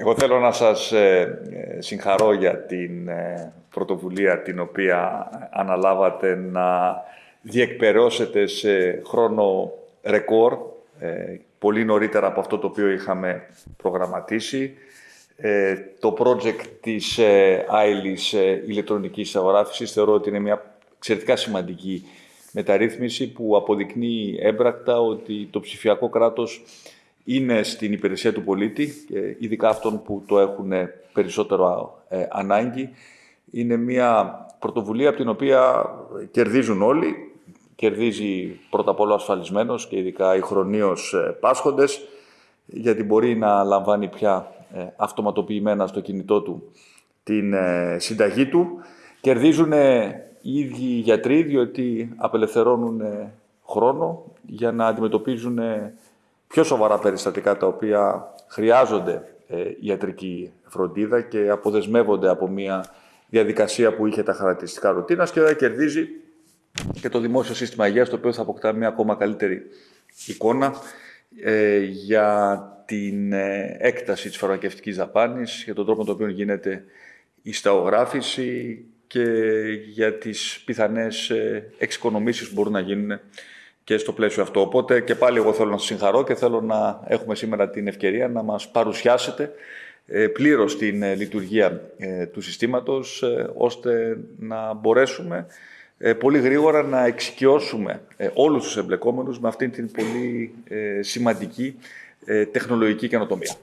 Εγώ θέλω να σας ε, ε, συγχαρώ για την ε, πρωτοβουλία την οποία αναλάβατε να διεκπαιρεώσετε σε χρόνο ρεκόρ, πολύ νωρίτερα από αυτό το οποίο είχαμε προγραμματίσει. Το project της Άιλης ηλεκτρονικής αγοράφησης θεωρώ ότι είναι μια εξαιρετικά σημαντική μεταρρύθμιση που αποδεικνύει έμπρακτα ότι το ψηφιακό κράτος είναι στην υπηρεσία του πολίτη, ειδικά αυτών που το έχουν περισσότερο ε, ανάγκη. Είναι μια πρωτοβουλία από την οποία κερδίζουν όλοι. Κερδίζει πρώτα απ' όλα ασφαλισμένος και ειδικά οι χρονίως ε, πάσχοντες, γιατί μπορεί να λαμβάνει πια ε, αυτοματοποιημένα στο κινητό του την συνταγή του. Κερδίζουν οι ίδιοι γιατροί, διότι απελευθερώνουν χρόνο για να αντιμετωπίζουν πιο σοβαρά περιστατικά τα οποία χρειάζονται ε, ιατρική φροντίδα και αποδεσμεύονται από μια διαδικασία που είχε τα χαρακτηριστικά ρουτίνας και κερδίζει και το δημόσιο σύστημα υγείας, το οποίο θα αποκτά μια ακόμα καλύτερη εικόνα ε, για την ε, έκταση της φαρμακευτικής δαπάνης, για τον τρόπο με τον οποίο γίνεται η σταογράφηση και για τις πιθανές ε, εξοικονομήσεις που μπορούν να γίνουν και στο πλαίσιο αυτό. Οπότε και πάλι εγώ θέλω να σας συγχαρώ και θέλω να έχουμε σήμερα την ευκαιρία να μας παρουσιάσετε ε, πλήρως την ε, λειτουργία ε, του συστήματος, ώστε να μπορέσουμε πολύ γρήγορα να εξοικειώσουμε όλους τους εμπλεκόμενους με αυτήν την πολύ σημαντική τεχνολογική καινοτομία.